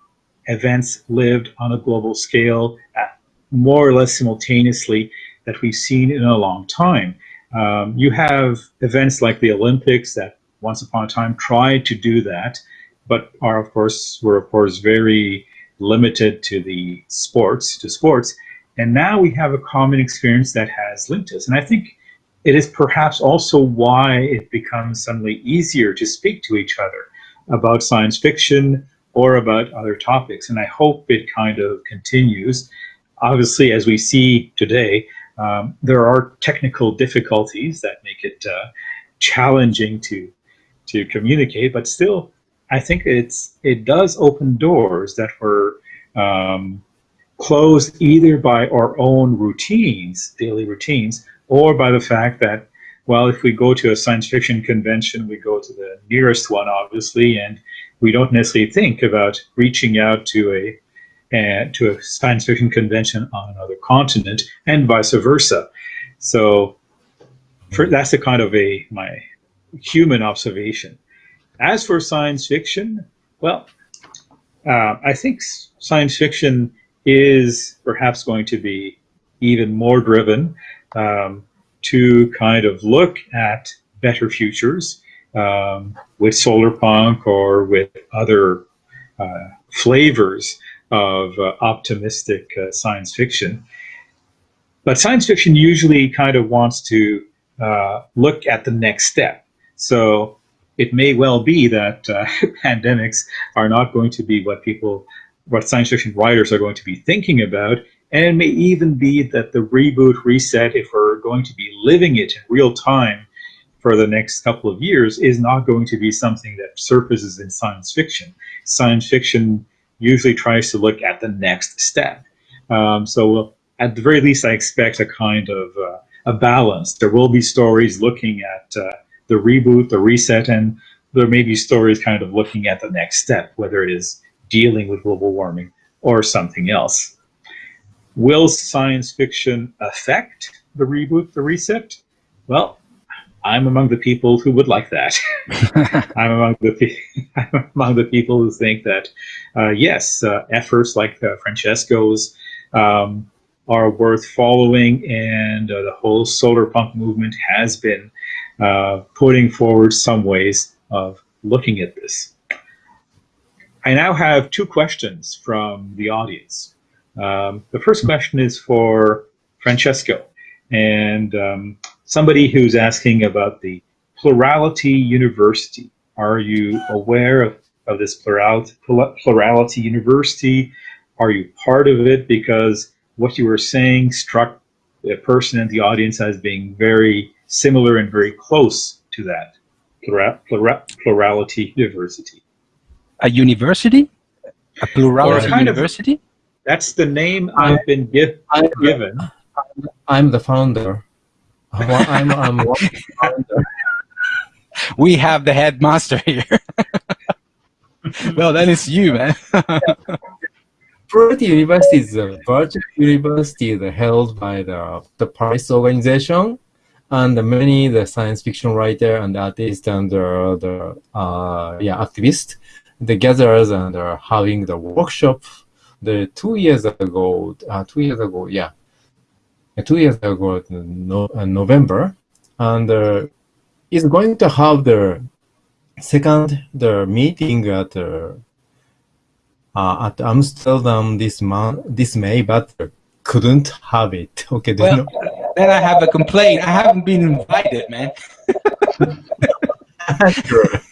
events lived on a global scale at more or less simultaneously that we've seen in a long time. Um, you have events like the Olympics that once upon a time tried to do that, but are of course were of course very limited to the sports to sports. And now we have a common experience that has linked us. And I think it is perhaps also why it becomes suddenly easier to speak to each other about science fiction or about other topics. And I hope it kind of continues. Obviously, as we see today, um, there are technical difficulties that make it uh, challenging to to communicate, but still, I think it's it does open doors that were um, closed either by our own routines, daily routines, or by the fact that, well, if we go to a science fiction convention, we go to the nearest one, obviously, and we don't necessarily think about reaching out to a and to a science fiction convention on another continent and vice versa. So for, that's a kind of a my human observation. As for science fiction, well, uh, I think science fiction is perhaps going to be even more driven um, to kind of look at better futures um, with solar punk or with other uh, flavors of uh, optimistic uh, science fiction. But science fiction usually kind of wants to uh, look at the next step. So it may well be that uh, pandemics are not going to be what people, what science fiction writers are going to be thinking about. And it may even be that the reboot, reset, if we're going to be living it in real time for the next couple of years, is not going to be something that surfaces in science fiction. Science fiction usually tries to look at the next step. Um, so at the very least, I expect a kind of uh, a balance. There will be stories looking at uh, the reboot, the reset, and there may be stories kind of looking at the next step, whether it is dealing with global warming or something else. Will science fiction affect the reboot, the reset? Well, I'm among the people who would like that. I'm among the I'm among the people who think that uh, yes, uh, efforts like uh, Francesco's um, are worth following, and uh, the whole solar punk movement has been uh, putting forward some ways of looking at this. I now have two questions from the audience. Um, the first question is for Francesco, and um, somebody who's asking about the Plurality University. Are you aware of, of this Plurality, Plurality University? Are you part of it? Because what you were saying struck a person in the audience as being very similar and very close to that Plura, Plura, Plurality diversity. A university? A plurality a university? Of, that's the name I've been give, given. I'm the founder. I'm, I'm, I'm we have the headmaster here. well, that is you, man. Plurality University is a virtual university held by the, the Paris organization and many the science fiction writer and artist and the, the uh, yeah activists the gatherers and are having the workshop the two years ago uh, two years ago yeah two years ago, no, uh, November, and uh, is going to have the second the meeting at uh, uh, at Amsterdam this month this May, but couldn't have it. Okay, well. Then I have a complaint. I haven't been invited, man.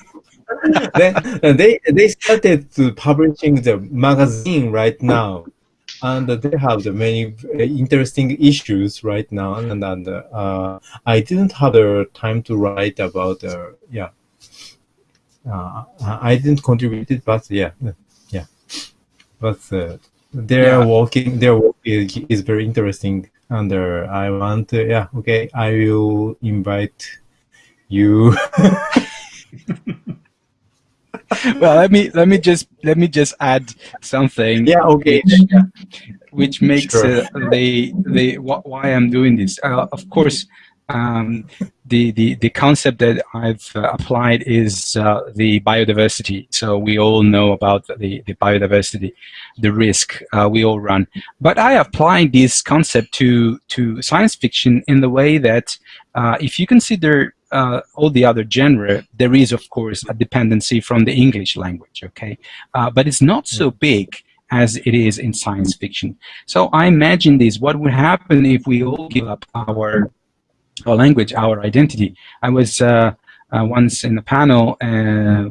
then they they started publishing the magazine right now and they have the many interesting issues right now and, and uh, i didn't have the time to write about uh, yeah uh, i didn't contribute it but yeah yeah but uh, their yeah. working their work is, is very interesting uh, i want to, yeah okay i will invite you well, let me let me just let me just add something. Yeah, okay. Which, which makes sure. uh, the the why I'm doing this. Uh, of course, um, the the the concept that I've uh, applied is uh, the biodiversity. So we all know about the the biodiversity, the risk uh, we all run. But I apply this concept to to science fiction in the way that uh, if you consider uh, all the other genre, there is, of course, a dependency from the English language, okay? Uh, but it's not so big as it is in science fiction. So I imagine this, what would happen if we all give up our, our language, our identity? I was uh, uh once in a panel uh,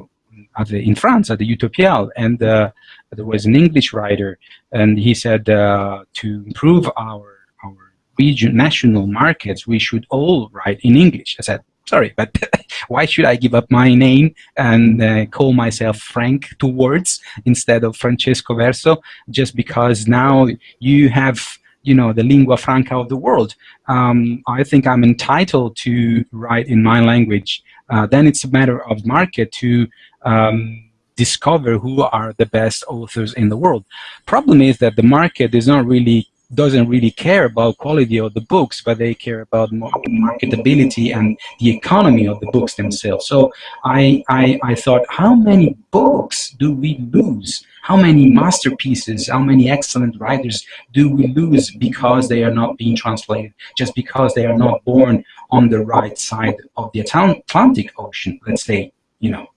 the, in France at the Utopiales, and uh, there was an English writer, and he said to improve our our region, national markets, we should all write in English. I said, sorry, but why should I give up my name and uh, call myself Frank two words instead of Francesco Verso just because now you have you know the lingua franca of the world. Um, I think I'm entitled to write in my language. Uh, then it's a matter of market to um, discover who are the best authors in the world. Problem is that the market is not really doesn't really care about quality of the books, but they care about marketability and the economy of the books themselves. So I, I, I thought, how many books do we lose? How many masterpieces, how many excellent writers do we lose because they are not being translated, just because they are not born on the right side of the Atlantic Ocean, let's say, you know,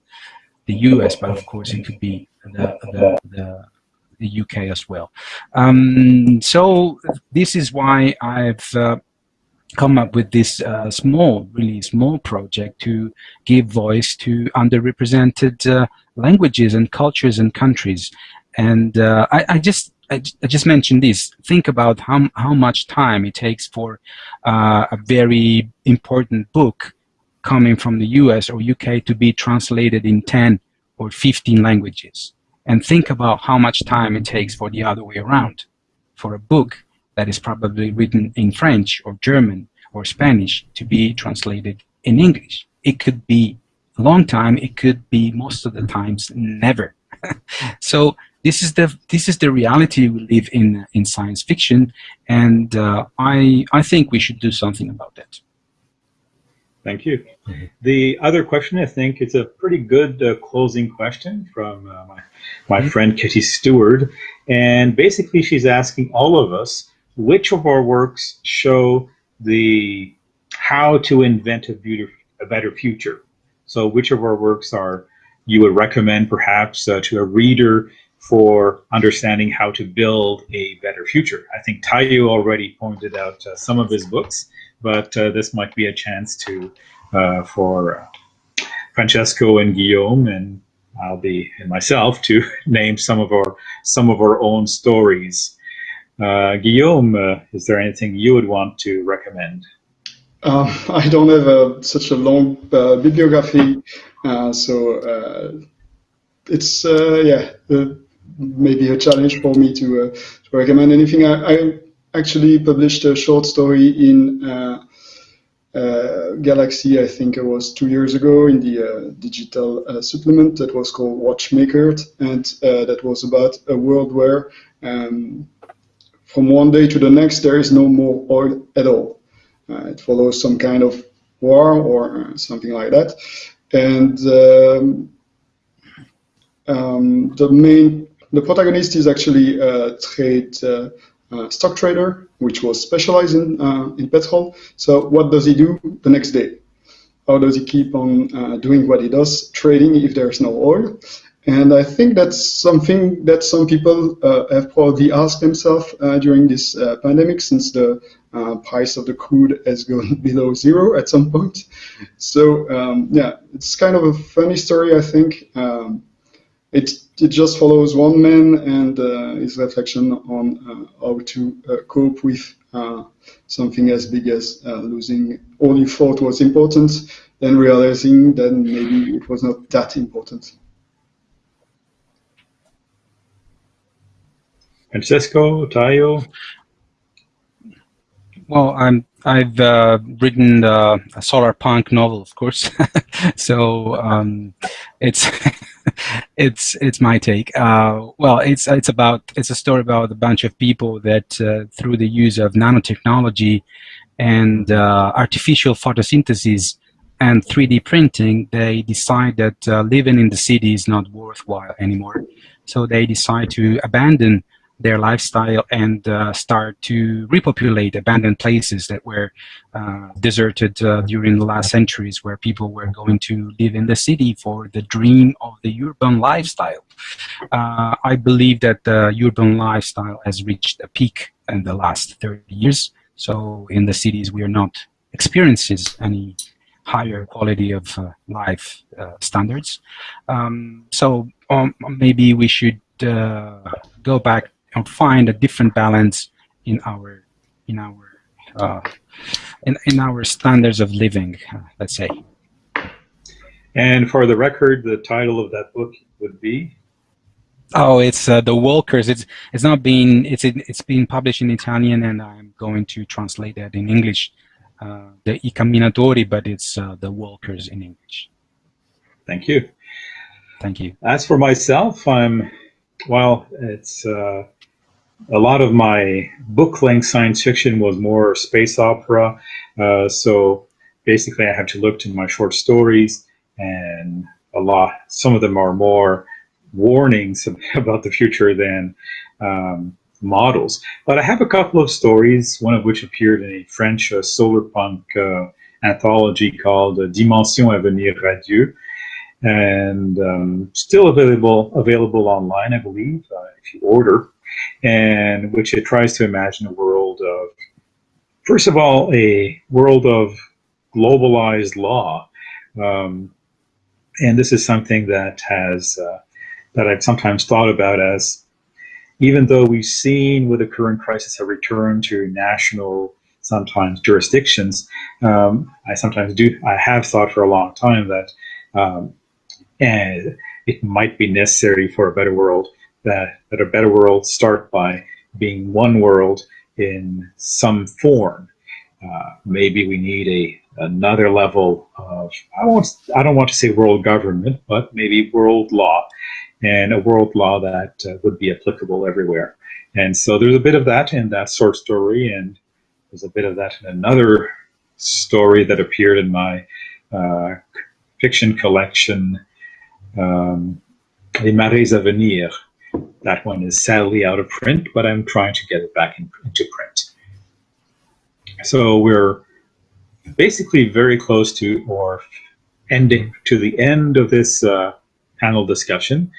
the US, but of course it could be the, the, the the UK as well. Um, so this is why I've uh, come up with this uh, small, really small project to give voice to underrepresented uh, languages and cultures and countries. And uh, I, I, just I, I, just mentioned this. Think about how how much time it takes for uh, a very important book coming from the US or UK to be translated in 10 or 15 languages and think about how much time it takes for the other way around. For a book that is probably written in French or German or Spanish to be translated in English. It could be a long time, it could be most of the times never. so this is the this is the reality we live in in science fiction, and uh, I I think we should do something about that. Thank you. The other question, I think, is a pretty good uh, closing question from uh, my, my mm -hmm. friend Kitty Stewart. And basically, she's asking all of us which of our works show the how to invent a, a better future. So, which of our works are you would recommend perhaps uh, to a reader for understanding how to build a better future? I think Taiyo already pointed out uh, some of his books but uh, this might be a chance to uh, for Francesco and Guillaume and I'll be and myself to name some of our some of our own stories. Uh, Guillaume, uh, is there anything you would want to recommend? Uh, I don't have a, such a long uh, bibliography, so it's yeah maybe a challenge for me to, to recommend anything. I, I actually published a short story in uh, uh, Galaxy, I think it was two years ago, in the uh, digital uh, supplement that was called Watchmaker, and uh, that was about a world where um, from one day to the next there is no more oil at all. It follows some kind of war or something like that, and um, um, the main the protagonist is actually a trade uh, stock trader, which was specialized in, uh, in petrol. So what does he do the next day? How does he keep on uh, doing what he does, trading if there's no oil? And I think that's something that some people uh, have probably asked themselves uh, during this uh, pandemic since the price of the crude has gone below zero at some point. So um, yeah, it's kind of a funny story, I think. Um, it, it just follows one man and uh, his reflection on uh, how to uh, cope with something as big as losing all you thought was important, then realizing that maybe it was not that important. Francesco, Taiyo? Well, I'm I've uh, written uh, a solar punk novel, of course. so um, it's it's it's my take. Uh, well, it's it's about it's a story about a bunch of people that uh, through the use of nanotechnology and uh, artificial photosynthesis and 3D printing, they decide that living in the city is not worthwhile anymore. So they decide to abandon their lifestyle and uh, start to repopulate abandoned places that were uh, deserted uh, during the last centuries where people were going to live in the city for the dream of the urban lifestyle. Uh, I believe that the urban lifestyle has reached a peak in the last 30 years. So in the cities we are not experiences any higher quality of uh, life uh, standards. Um, so um, maybe we should go back and find a different balance in our in our uh, in, in our standards of living, uh, let's say. And for the record, the title of that book would be? Oh, it's uh, the Walkers. It's it's not been it's it's being published in Italian, and I'm going to translate that in English. Uh, the I Camminatori, but it's uh, the Walkers in English. Thank you. Thank you. As for myself, I'm well. It's uh, a lot of my book-length science fiction was more space opera. Uh, so basically, I have to look to my short stories, and a lot. Some of them are more warnings about the future than um, models. But I have a couple of stories, one of which appeared in a French uh, solar punk uh, anthology called uh, Dimension Avenir Radieux, and um, still available available online, I believe, uh, if you order and which it tries to imagine a world of, first of all, a world of globalized law. Um, and this is something that has uh, that I've sometimes thought about as even though we've seen with the current crisis a return to national sometimes jurisdictions, um, I sometimes do I have thought for a long time that um, and it might be necessary for a better world that, that a better world start by being one world in some form. Uh, maybe we need a another level of I won't I don't want to say world government, but maybe world law, and a world law that uh, would be applicable everywhere. And so there's a bit of that in that short story, and there's a bit of that in another story that appeared in my uh, fiction collection, um, Les Marées à Venir, that one is sadly out of print, but I'm trying to get it back in, into print. So we're basically very close to or ending to the end of this uh, panel discussion.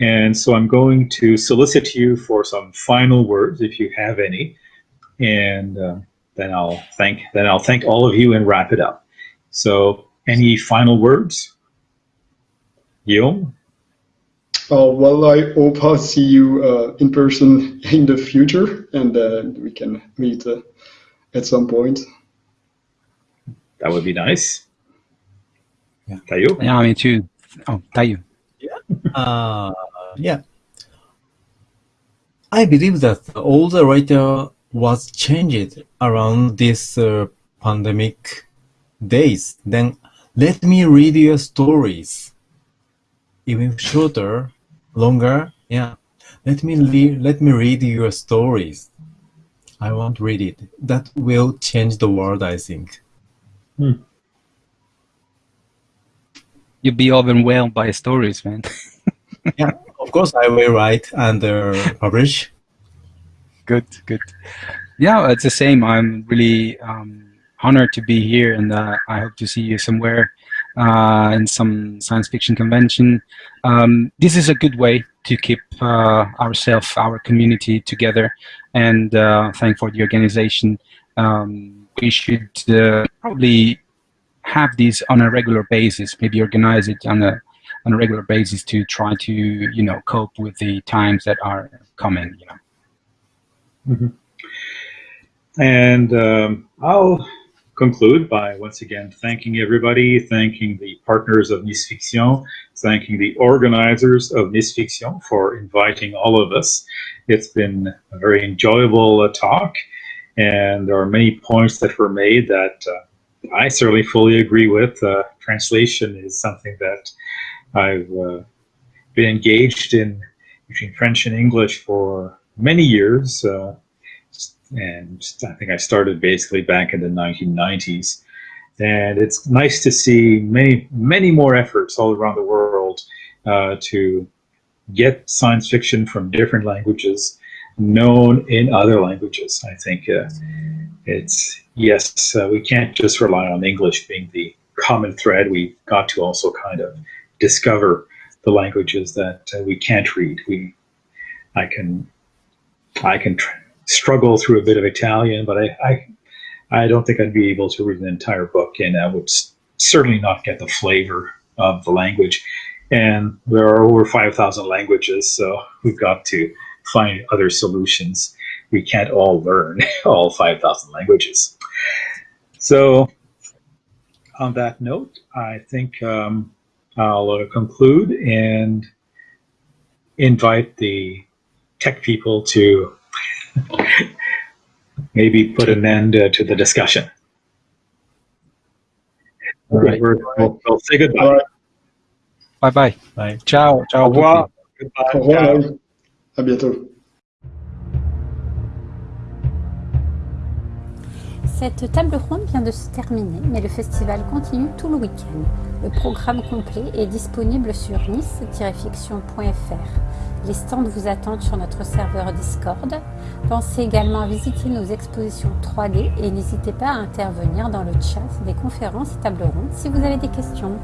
And so I'm going to solicit you for some final words, if you have any, and uh, then I'll thank then I'll thank all of you and wrap it up. So, any final words, Guillaume? Uh, well, I hope I'll see you uh, in person in the future, and uh, we can meet uh, at some point. That would be nice. Yeah. Taiyo? Yeah, me too. Oh, Taiyo. Yeah. Uh, yeah. I believe that all the writer was changed around this uh, pandemic days. Then let me read your stories even shorter longer. Yeah. Let me read, let me read your stories. I want to read it. That will change the world, I think. Hmm. You'll be overwhelmed by stories, man. yeah, of course I will write and uh, publish. good, good. Yeah, it's the same. I'm really um, honored to be here, and uh, I hope to see you somewhere uh, in some science fiction convention. Um, this is a good way to keep uh, ourselves, our community together, and uh, thank for the organization. Um, we should probably have this on a regular basis, maybe organize it on a on a regular basis to try to you know cope with the times that are coming. You know. Mm -hmm. And um, I'll conclude by once again thanking everybody, thanking the partners of Nice Fiction, thanking the organizers of Nice Fiction for inviting all of us. It's been a very enjoyable uh, talk, and there are many points that were made that uh, I certainly fully agree with. Uh, translation is something that I've uh, been engaged in between French and English for many years. And I think I started basically back in the 1990s. And it's nice to see many, many more efforts all around the world uh, to get science fiction from different languages known in other languages. I think uh, it's, yes, uh, we can't just rely on English being the common thread. We've got to also kind of discover the languages that uh, we can't read. We, I can, I can struggle through a bit of Italian, but I, I, I don't think I'd be able to read an entire book, and I would certainly not get the flavor of the language. And there are over 5,000 languages, so we've got to find other solutions. We can't all learn all 5,000 languages. So on that note, I think um, I'll uh, conclude and invite the tech people to maybe put an end uh, to the discussion. All right. We're, we'll, we'll say goodbye. Bye bye. Bye. Ciao. Ciao. Au revoir. Goodbye. Au revoir. À bientôt. Cette table ronde vient de se terminer, mais le festival continue tout le week-end. Le programme complet est disponible sur nice-fiction.fr. Les stands vous attendent sur notre serveur Discord. Pensez également à visiter nos expositions 3D et n'hésitez pas à intervenir dans le chat des conférences et tables rondes si vous avez des questions.